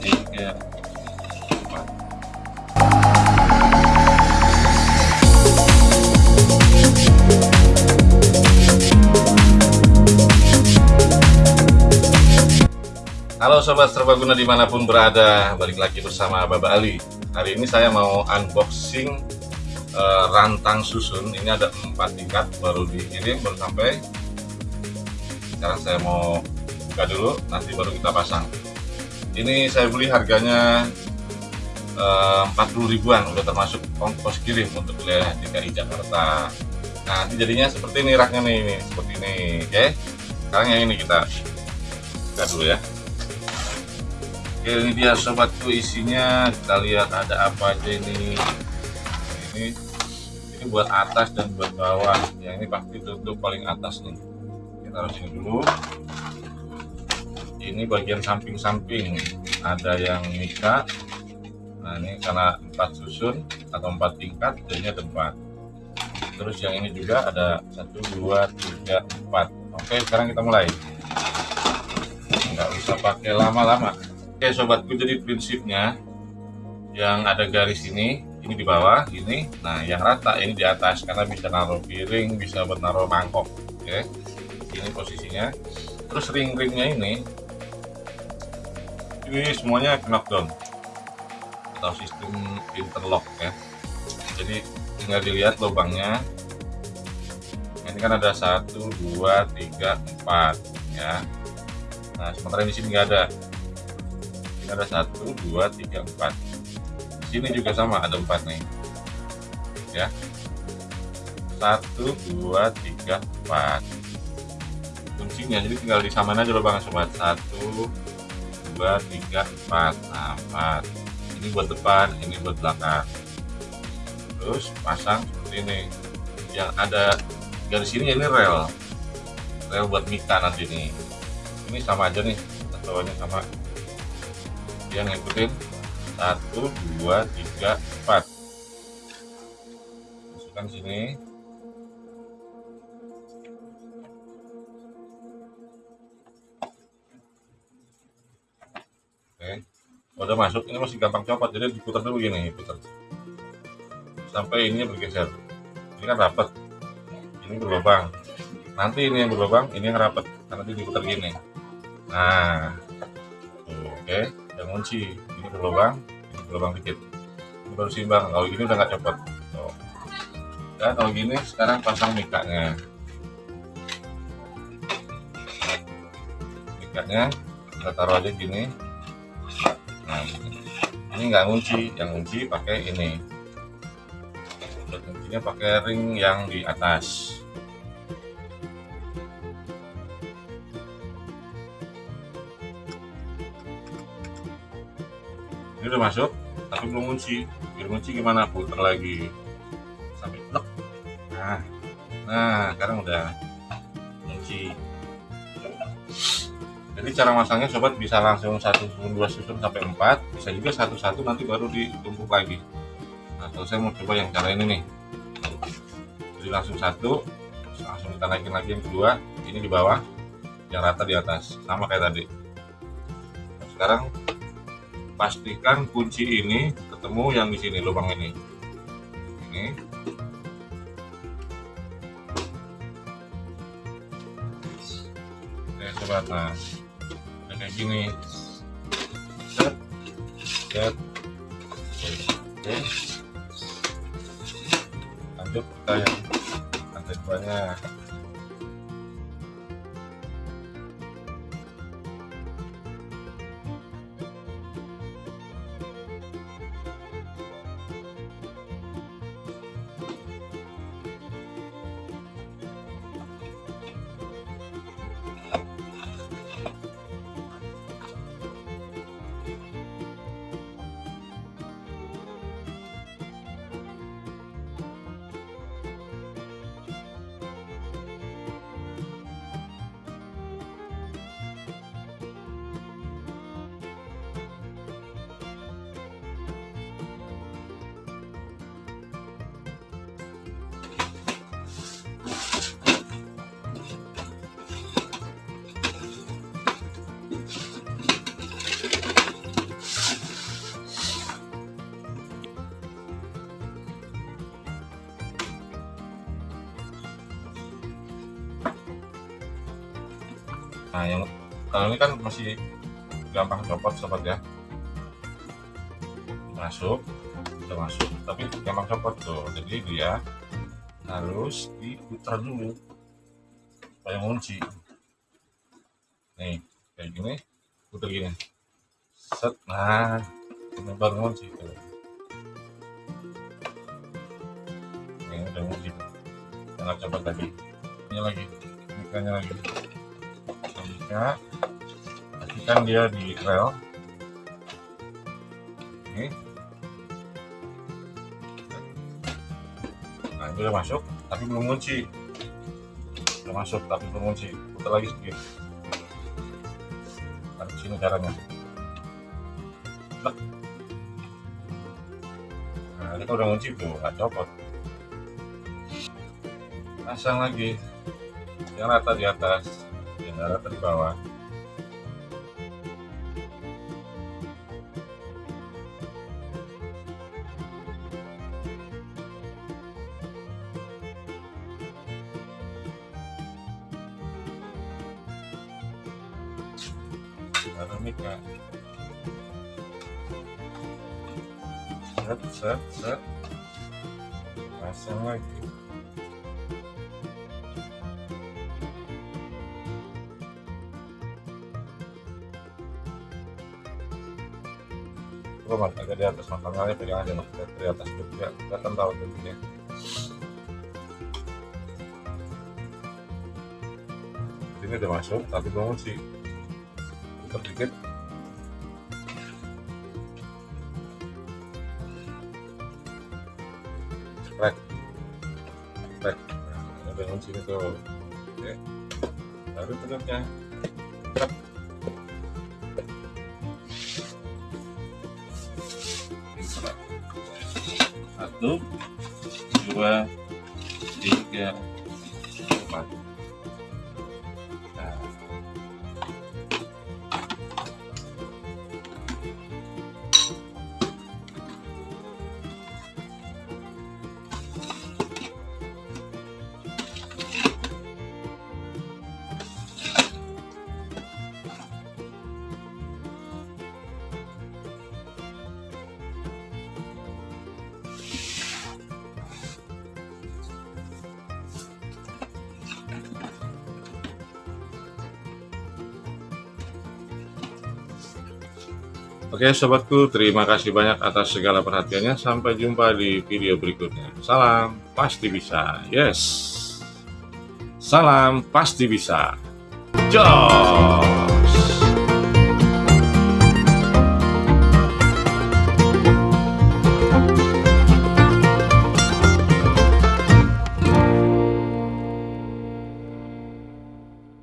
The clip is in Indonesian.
Halo Sobat Serbaguna di mana pun berada Balik lagi bersama Baba Ali. Hari ini saya mau unboxing uh, rantang susun. Ini ada empat tingkat baru dikirim baru sampai. Sekarang saya mau buka dulu nanti baru kita pasang Ini saya beli harganya uh, 40 ribuan Udah termasuk ongkos kirim untuk wilayah DKI Jakarta. Nah nanti jadinya seperti ini raknya nih, nih Seperti ini. Oke Sekarang yang ini kita buka dulu ya. Oke ini dia sobatku isinya. Kita lihat ada apa aja ini. Ini ini buat atas dan buat bawah. Yang ini pasti tutup paling atas nih. Kita taruh sini dulu ini bagian samping-samping. Ada yang mika nah ini karena empat susun atau empat tingkat jadinya tempat. Terus yang ini juga ada satu dua tiga empat. Oke sekarang kita mulai. Nggak usah pakai lama-lama. Oke sobatku jadi prinsipnya yang ada garis ini ini di bawah ini. Nah yang rata ini di atas karena bisa naruh piring bisa naruh mangkok. Oke ini posisinya. Terus ring-ringnya ini ini semuanya knockdown. Atau sistem interlock ya. Jadi tinggal dilihat lubangnya. Ini kan ada satu dua tiga empat ya. Nah sementara di sini nggak ada. Ada satu dua tiga empat. Sini juga sama ada empat nih. Ya. Satu dua tiga empat. Kuncinya jadi tinggal disamain aja lubang sobat. Satu dua tiga empat. Nah empat. Ini buat depan ini buat belakang. Terus pasang seperti ini. Yang ada garis ini ini rel. Rel buat mika nanti nih ini sama aja nih ini sama. Dia ngikutin. Satu dua tiga empat. Masukkan sini udah masuk ini masih gampang copot jadi diputar dulu gini putar. Sampai ini bergeser. Ini kan rapat. Ini berlubang. Nanti ini yang berlubang ini yang rapat. Nanti diputar gini. Nah oke yang kunci. Ini berlubang ini berlubang dikit. Ini baru simbang kalau ini udah nggak copot. Tuh. dan kalau gini sekarang pasang mikanya. Mikanya kita taruh aja gini nah ini nggak kunci yang kunci pakai ini. Kuncinya pakai ring yang di atas. Ini udah masuk tapi belum kunci biar kunci gimana? Putar lagi. Sampai plek nah nah sekarang udah kunci jadi cara masangnya sobat bisa langsung satu susun dua susun sampai empat. Bisa juga satu-satu nanti baru ditumpuk lagi. Nah kalau saya mau coba yang cara ini nih. Jadi langsung satu langsung kita naikin lagi yang kedua. Ini di bawah yang rata di atas. Sama kayak tadi. Nah, sekarang pastikan kunci ini ketemu yang di sini lubang ini. Ini. Oke sobat. Nah gini set. Set. Oke. Lanjut kita yang lantai duanya nah yang kalau ini kan masih gampang copot sobat ya. Masuk udah masuk. Tapi gampang copot tuh. Jadi dia harus diputar dulu. Supaya ngunci. Nih kayak gini putar gini. Set nah ini baru ngunci tuh. Ini udah ngunci. Jangan copot lagi. Ini lagi mikanya lagi mika pastikan dia di rel. Ini. Nah itu udah masuk tapi belum kunci udah masuk tapi belum kunci putar lagi sedikit. Tarik sini caranya. Nah. Ini udah kunci tuh nggak copot. Pasang lagi. Yang rata di atas yang rata di bawah. Set set set. Pasang lagi coba mas agak di atas matangnya pegang aja mas di atas. Juga kelihatan tahu tuh ini udah masuk tapi belum sih. Putar dikit. Sprek sprek nah, ada kunci itu oke. Baru tutupnya satu dua tiga empat Oke sobatku, terima kasih banyak atas segala perhatiannya. Sampai jumpa di video berikutnya. Salam, pasti bisa. Yes. Salam, pasti bisa. Joy.